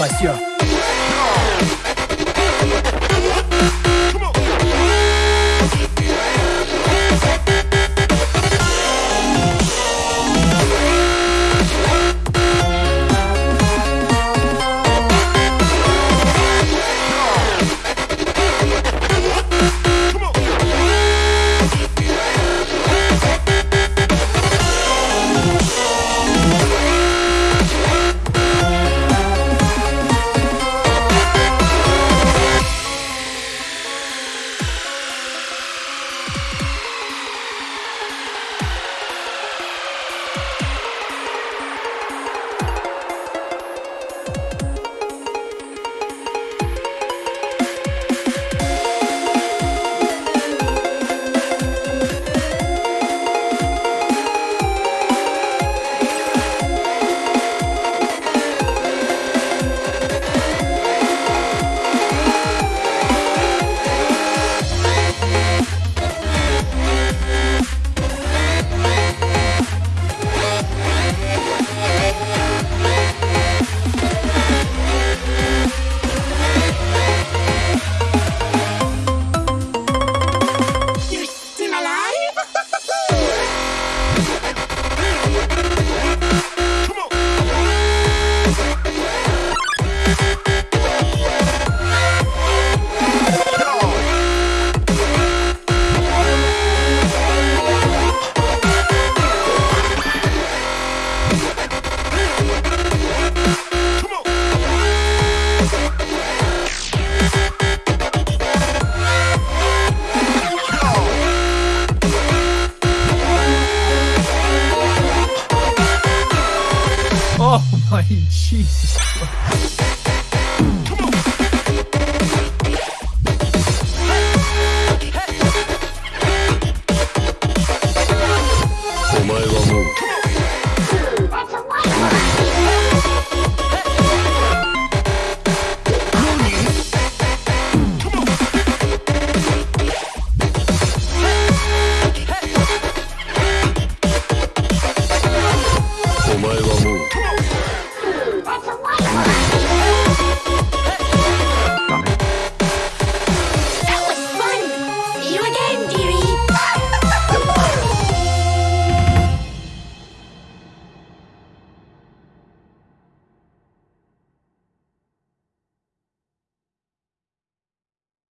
Amasya. Oh my Jesus